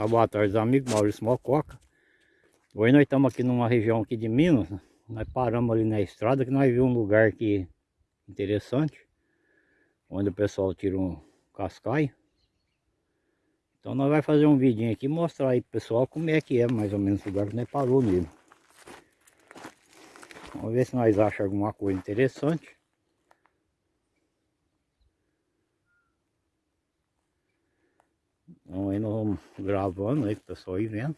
Uma boa tarde, amigos. Maurício Mococa. Hoje nós estamos aqui numa região aqui de Minas. Nós paramos ali na estrada que nós vimos um lugar aqui interessante. Onde o pessoal tira um cascaio. Então nós vamos fazer um vidinho aqui mostrar aí pro pessoal como é que é mais ou menos o lugar que nós parou nele. Vamos ver se nós achamos alguma coisa interessante. Então aí nós vamos gravando aí pessoal ir vendo.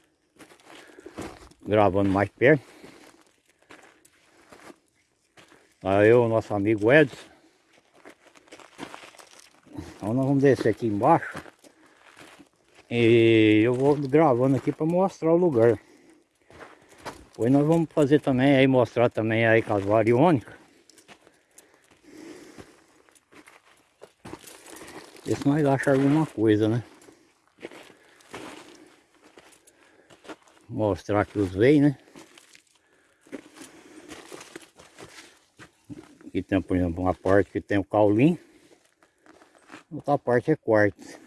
Gravando mais perto. Aí eu, nosso amigo Edson. Então nós vamos descer aqui embaixo. E eu vou gravando aqui para mostrar o lugar. Depois nós vamos fazer também aí, mostrar também aí com as variônicas. Ver se nós achamos alguma coisa, né? Mostrar que os veios, né? Aqui tem, por exemplo, uma parte que tem o caulim. Outra parte é quartzo.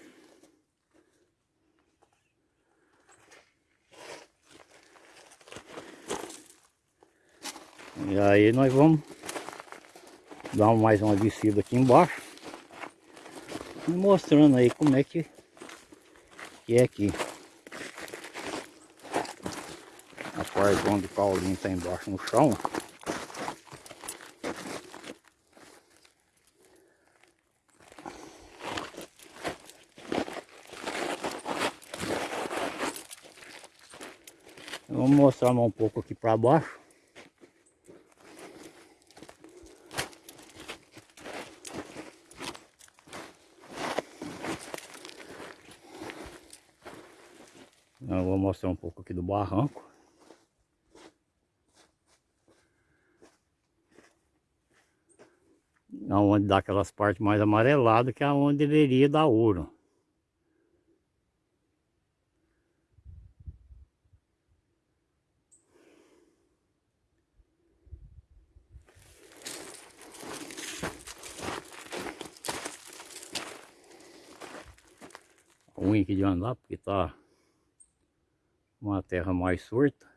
E aí nós vamos dar mais uma descida aqui embaixo. Mostrando aí como é que, que é aqui. A parte onde o Paulinho está embaixo no chão. Vamos mostrar um pouco aqui para baixo. Eu vou mostrar um pouco aqui do barranco. Onde dá aquelas partes mais amareladas que é onde deveria dar ouro. ruim aqui de andar porque tá uma terra mais surta.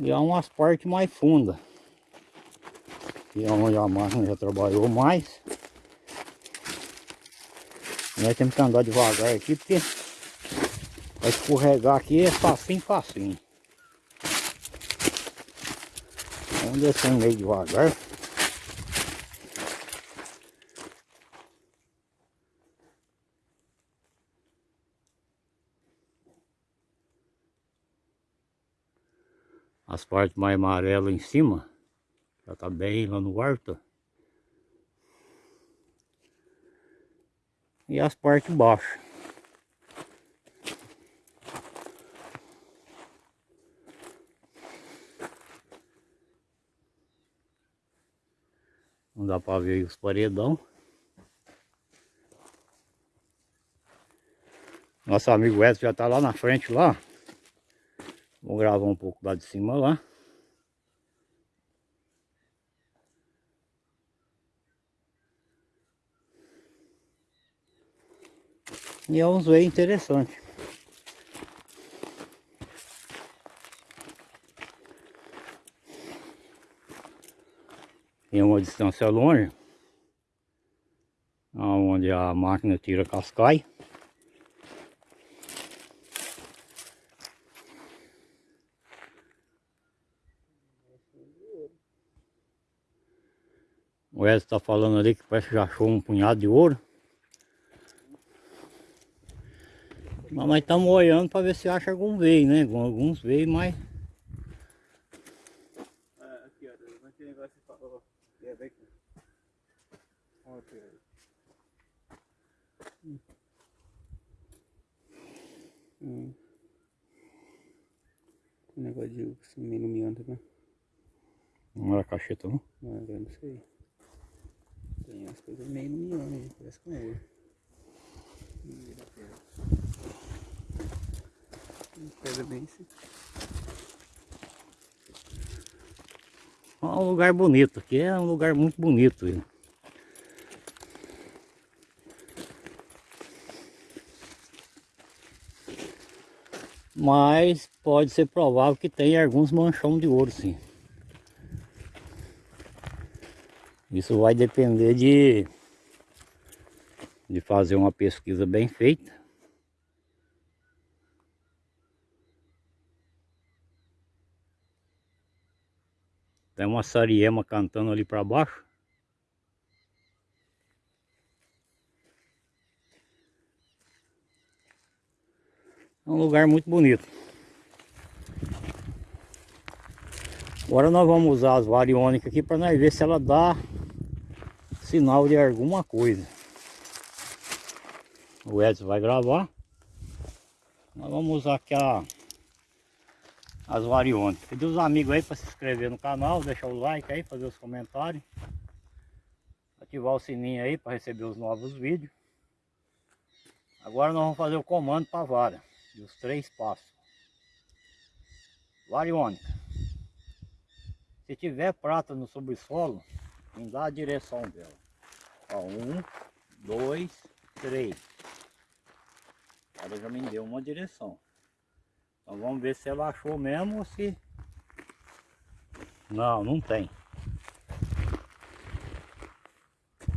E há umas partes mais fundas. Que é onde a máquina já trabalhou mais. Nós temos que andar devagar aqui porque vai escorregar aqui é facinho, facinho. Vamos descer meio devagar. As partes mais amarelas em cima já tá bem lá no alto e as partes baixas. Não dá para ver os paredão. Nosso amigo Edson já tá lá na frente lá Vou gravar um pouco lá de cima lá. E é um zoeio interessante. Tem uma distância longe. Onde a máquina tira cascai. O Edson está falando ali que parece que já achou um punhado de ouro. Mas nós estamos olhando para ver se acha algum veio, né? Alguns veio, mas... É, aqui, ó, aquele negócio que falou. É, aqui. Olha aqui. Hum. Hum. Um negócio de assim, iluminando, né? Não era cacheta, não? Não, eu não sei. Tem coisas meio no né? parece com ouro. Pedra bem assim. um lugar bonito, aqui é um lugar muito bonito. Viu? Mas pode ser provável que tenha alguns manchões de ouro sim. Isso vai depender de, de fazer uma pesquisa bem feita. Tem uma sariema cantando ali para baixo. É um lugar muito bonito. Agora nós vamos usar as variônicas aqui para nós ver se ela dá sinal de alguma coisa. O Edson vai gravar. Nós vamos usar aqui a, as variônicas. Pedir os amigos aí para se inscrever no canal, deixar o like aí, fazer os comentários. Ativar o sininho aí para receber os novos vídeos. Agora nós vamos fazer o comando para a vara. E os três passos. Variônica. Se tiver prata no subsolo, em dá a direção dela. Ó, um, dois, três. Ela já me deu uma direção. Então vamos ver se ela achou mesmo ou se... Não, não tem.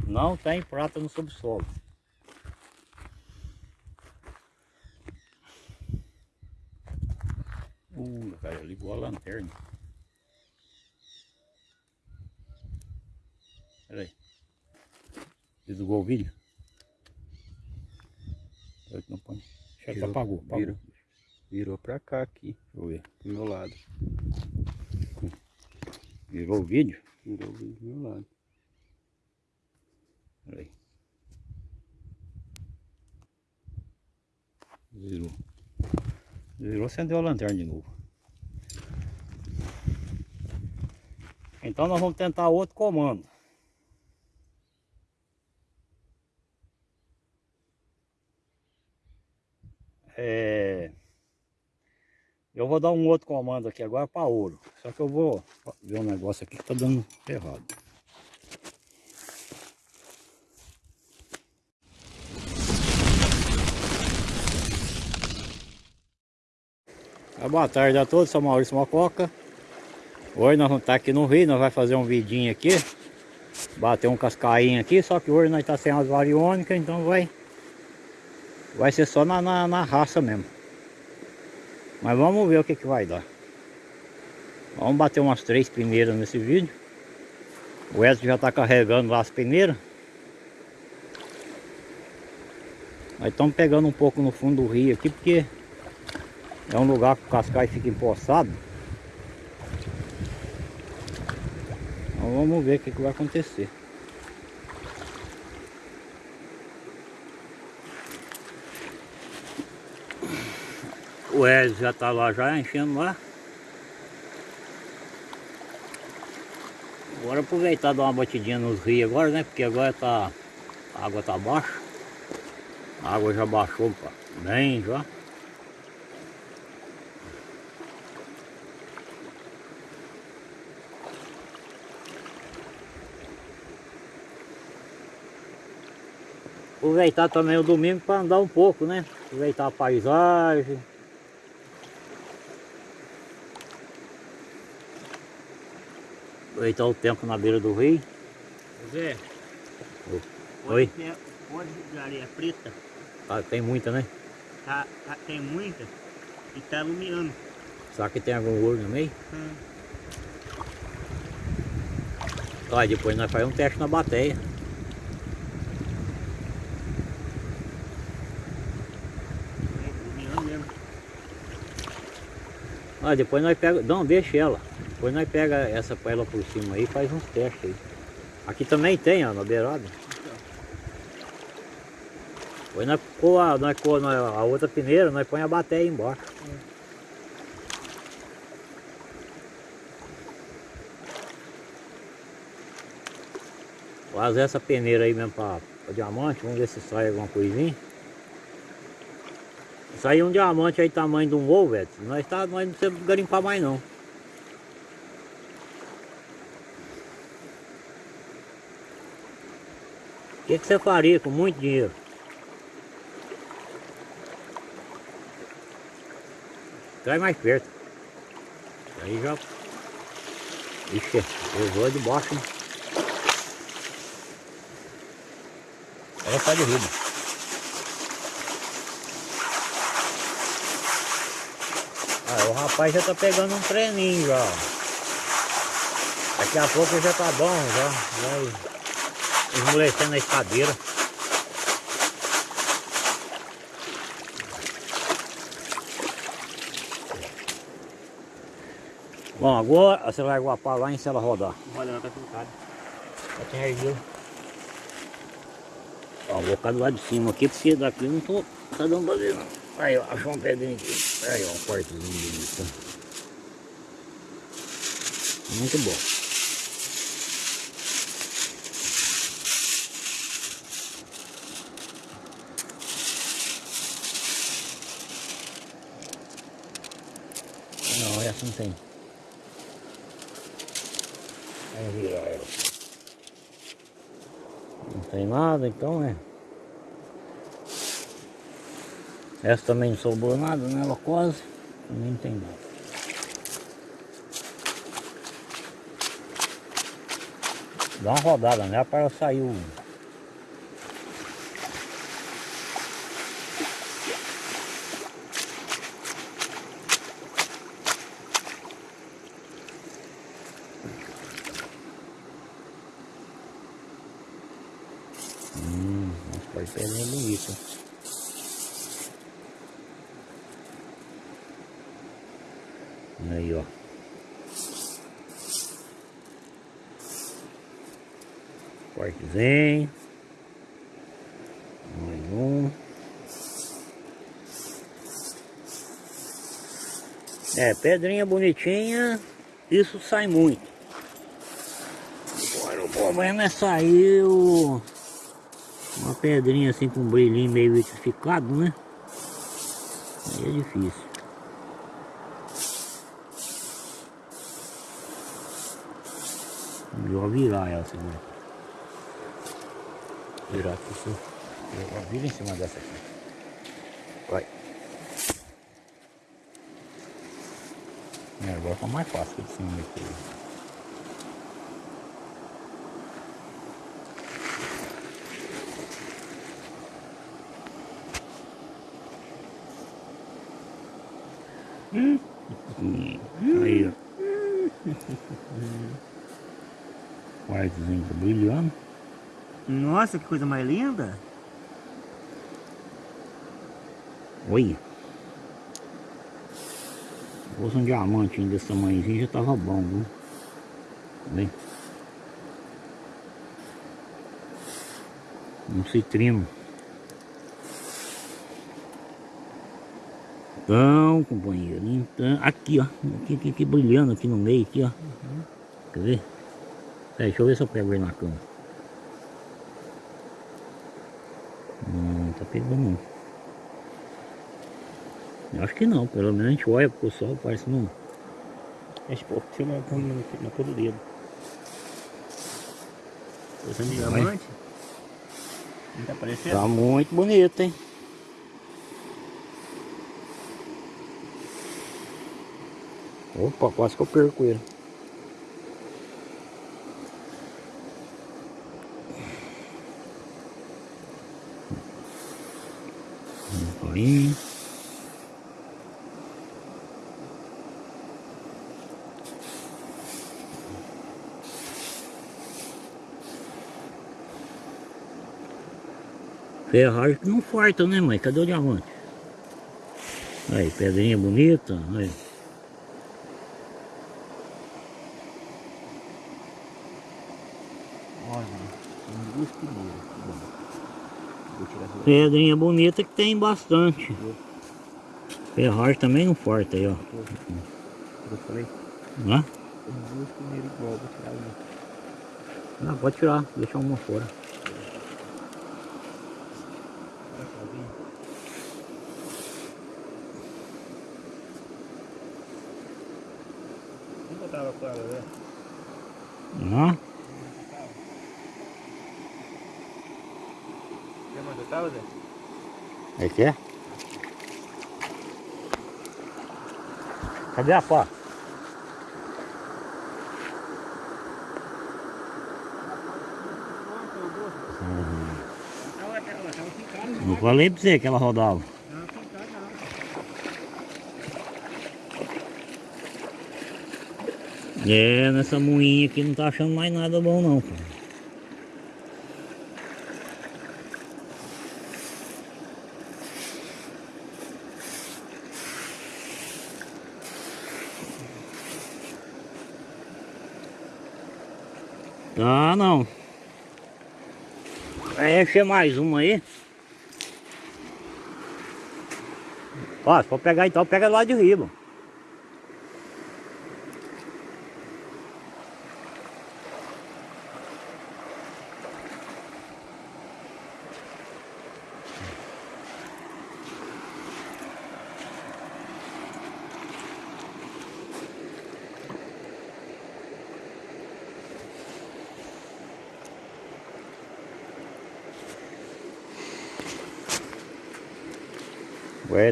Não tem prata no subsolo. Uh, cara, ligou a lanterna. Pera aí. Desligou o vídeo? Não põe. Já Virou, apagou, apagou. virou. Virou pra cá aqui, Deixa eu ver. do meu lado. Virou o vídeo? Virou do meu lado. Pera aí. Virou. Virou, acendeu a lanterna de novo. Então nós vamos tentar outro comando. É... Eu vou dar um outro comando aqui agora para ouro. Só que eu vou ver um negócio aqui que tá dando errado. Ah, Boa tarde a todos, sou Maurício Mococa. Hoje nós vamos estar aqui no Rio, nós vamos fazer um vidinho aqui. Bater um cascainho aqui, só que hoje nós está sem as variônicas, então vai vai ser só na, na, na raça mesmo. Mas vamos ver o que, que vai dar. Vamos bater umas três peneiras nesse vídeo. O Edson já está carregando lá as peneiras. Nós estamos pegando um pouco no fundo do rio aqui, porque é um lugar que o cascai fica empoçado. Então vamos ver o que, que vai acontecer. O Ezio já tá lá já enchendo lá. Agora aproveitar dar uma batidinha nos rios agora, né? Porque agora tá. A água tá baixa. A água já baixou pá, bem já. Aproveitar também o domingo para andar um pouco, né? Aproveitar a paisagem. Aproveitar o tempo na beira do rio. Zé, Oi. Pode, pode de areia preta, Ah, tem muita, né? tá, tá- tem muita e tá iluminando. Será que tem algum ouro no meio? Hum. Ó, depois nós fazemos um teste na bateia. Mesmo. Ó, depois nós pega. Não, deixa ela. Depois nós pega essa ela por cima aí e faz uns testes aí. Aqui também tem, ó, na beirada. Depois nós pôr a, nós na- a outra peneira, nós põe a bateia embaixo. Fazer essa peneira aí mesmo pra diamante, vamos ver se sai alguma coisinha. Sair um diamante aí tamanho de um ovo, velho. Nós, tá, nós não precisamos garimpar mais não. Que, que você faria com muito dinheiro? Traz mais perto. Aí já. Ixi, usou de baixo. Né? Ela sai de riba. Ah, o rapaz já tá pegando um treininho já. Daqui a pouco já tá bom, já. Vai esmolecendo a escadeira. Bom, agora você vai guapar lá em se ela rodar. Olha, ela tá fincada. Já tem. Ó, vou colocar do lado de cima aqui, porque daqui eu não tô tá dando pra ver não. Aí, ó, achou uma pedrinha aqui. Aí, ó, um quartozinho bonito. Muito bom. Não, tem. Ela. Não tem nada, então é. Essa também não sobrou nada nela quase. Também não tem nada. Dá uma rodada nela para ela sair o... Nossa, pode pedrinha bonita. Aí, ó. Cortezinho. Mais um. É, pedrinha bonitinha, isso sai muito. Agora o problema é sair o- uma pedrinha assim com um brilhinho meio vitrificado, né? Aí é difícil. Melhor virar ela, segura. Virar aqui, sim. Vira em cima dessa aqui. Vai. É, agora tá mais fácil de cima aqui. Hum, Aí, ó. Quartzinho tá brilhando. Nossa, que coisa mais linda. Olha. Se fosse um diamante desse tamanhozinho já tava bom, viu? Bem. Um citrino. Então, companheiro, então, aqui ó, aqui, aqui, aqui brilhando aqui no meio, aqui ó. Quer ver? Peraí, deixa eu ver se eu pego ele na cama. Eu acho que não, pelo menos a gente olha pro sol, parece não. Povo filma na, na, na cor do dedo. Coisa de Vai. diamante. Não tá aparecendo? Tá muito bonito, hein? Opa, quase que eu perco ele. Aí. Ferragem que não farta, né mãe? Cadê o diamante? Aí, pedrinha bonita. Aí. Olha, tem duas primeiras. que bom. Vou tirar essa daqui. Pedrinha bonita que tem bastante. Ferragem também não farta aí, ó. Eu falei, Hã? tem duas primeiras igual, vou tirar uma. Não, pode tirar, deixa uma fora. Olha só, vem. Vamos botar ela fora, né? Hã? Quer mais botar, É que é? Cadê a pá? Ficando. Não falei pra você que ela rodava. É, nessa moinha aqui não tá achando mais nada bom não, cara. Tá não. Vai encher mais uma aí. Ó, se for pegar então, pega lá de riba.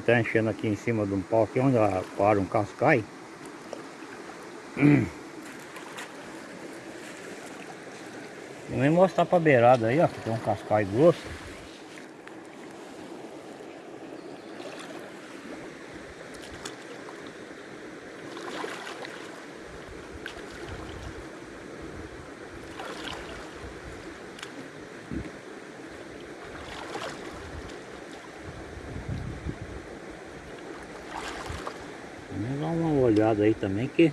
Tá enchendo aqui em cima de um pau aqui onde ela para um cascai. Vou nem mostrar pra beirada aí, ó, que tem um cascai grosso. Vamos dar olhada aí também que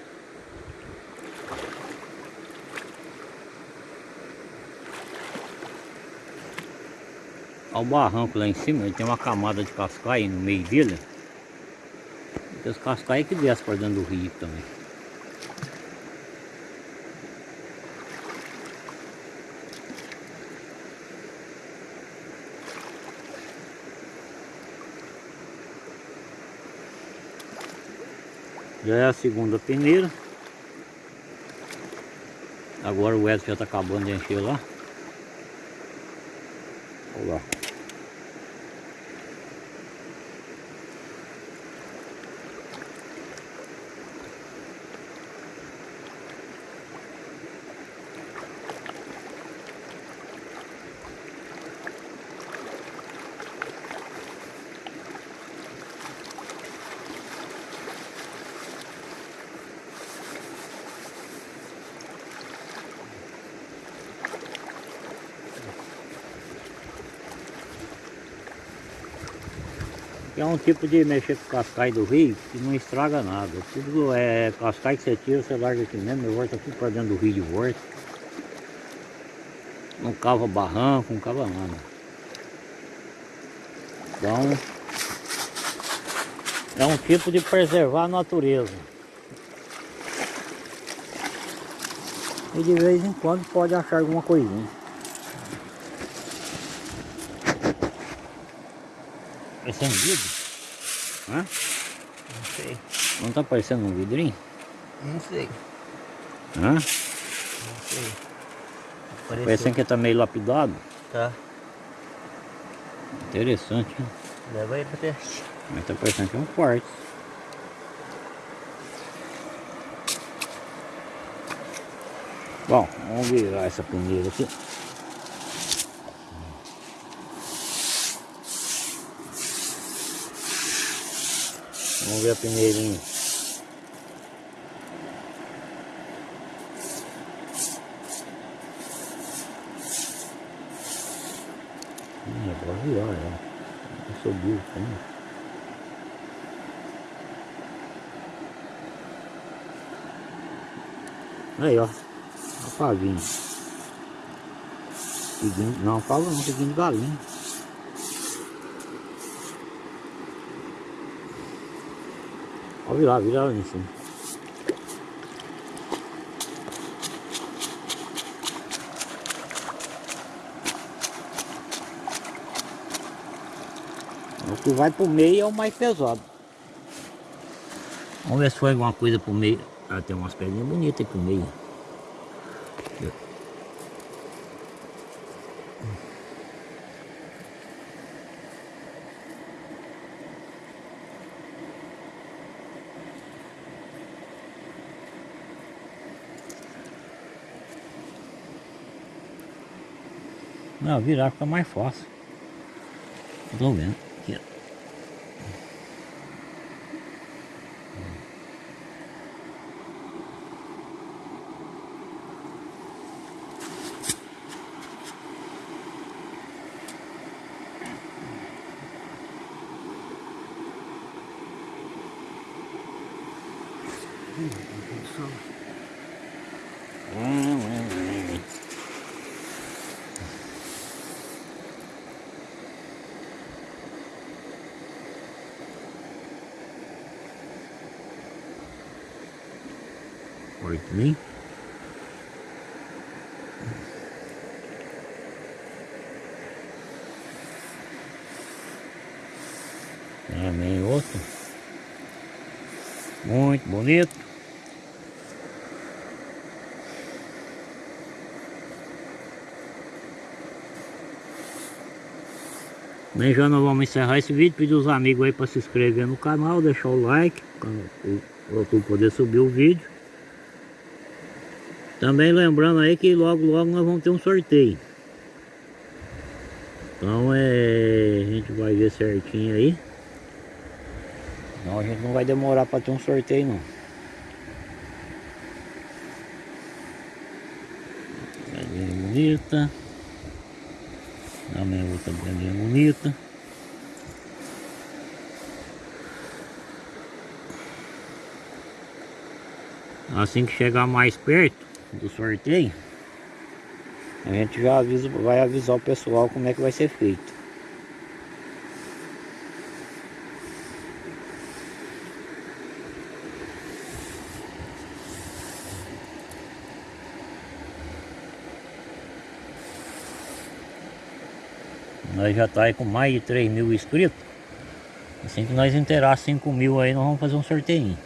Olha o barranco lá em cima, ele tem uma camada de cascaio no meio dele. Tem os cascaios que descem para dentro do rio também. Já é a segunda peneira. Agora o Edson já está acabando de encher lá. Olha lá. É um tipo de mexer com cascai do rio que não estraga nada. Tudo é cascai que você tira, você larga aqui mesmo, e volta tudo para dentro do rio de volta. Não cava barranco, não cava nada. Então, é um tipo de preservar a natureza. E de vez em quando pode achar alguma coisinha. Esse é um vidro? Hã? Não sei. Não tá parecendo um vidrinho? Não sei. Hã? Não sei. Apareceu. Parecendo que tá meio lapidado. Tá. Interessante, hein? Leva aí pra teste. Mas tá parecendo que é um quartzo. Bom, vamos virar essa peneira aqui. Vamos ver a peneirinha. Hum, é pra virar sou burro também. Aí, ó. A pavinha. Piguinho, não, fala não, piguinho de galinha. Ó, virar, virar lá em cima. O que vai pro meio é o mais pesado. Vamos ver se foi alguma coisa pro meio. Ah, tem umas pedrinhas bonitas aí pro meio. Não, virar fica mais fácil. Tô vendo. Aqui, ó. Oito mil. Também outro. Muito bonito. Bem, já nós vamos encerrar esse vídeo, pedir os amigos aí para se inscrever no canal, deixar o like, para YouTube poder subir o vídeo. Também lembrando aí que logo logo nós vamos ter um sorteio. Então é. A gente vai ver certinho aí. A gente não vai demorar para ter um sorteio não. Bonita. Também outra galinha bonita. Assim que chegar mais perto do sorteio, a gente já avisa, vai avisar o pessoal como é que vai ser feito. Nós já tá aí com mais de 3 mil inscritos. Assim que nós inteirar 5 mil aí, nós vamos fazer um sorteio.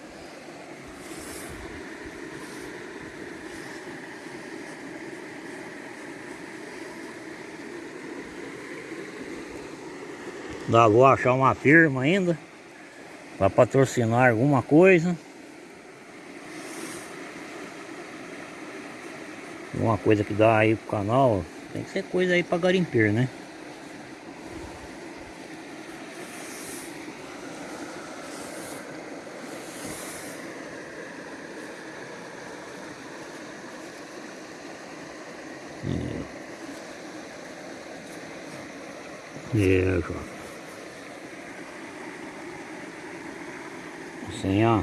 Dá vou achar uma firma ainda para patrocinar alguma coisa. Alguma coisa que dá aí pro canal. Tem que ser coisa aí para garimpeiro, né? João. Assim, ó.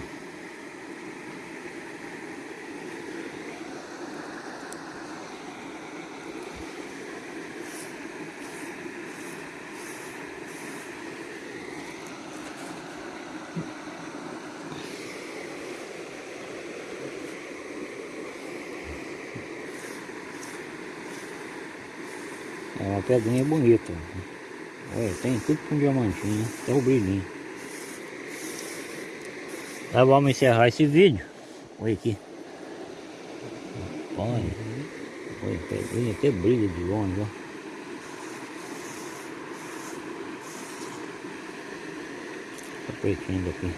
É uma pedrinha bonita. Olha, tem tudo com diamantinho, né? até o brilhinho. Tá, vamos encerrar esse vídeo. Olha aqui. Olha. Olha, pedrinha até brilha de longe, ó. Tá pretinho daqui.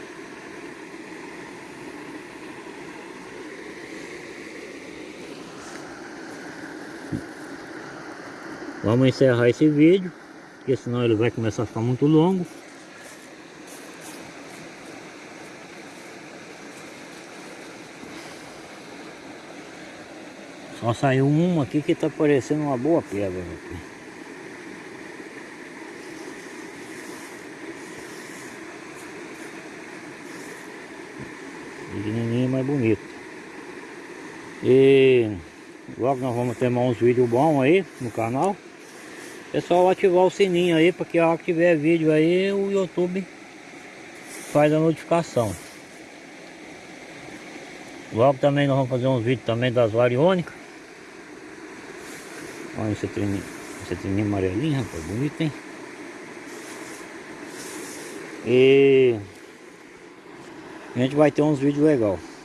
Vamos encerrar esse vídeo, porque senão ele vai começar a ficar muito longo. Só saiu uma aqui que tá parecendo uma boa pedra. Aqui. Pequenininho, mais bonito. E logo nós vamos ter mais uns vídeos bons aí no canal. Pessoal ativar o sininho aí, porque a hora que tiver vídeo aí o YouTube faz a notificação. Logo também nós vamos fazer uns vídeos também das variônicas. Olha esse treninho, esse treninho amarelinho, rapaz, bonito, hein? E a gente vai ter uns vídeos legais.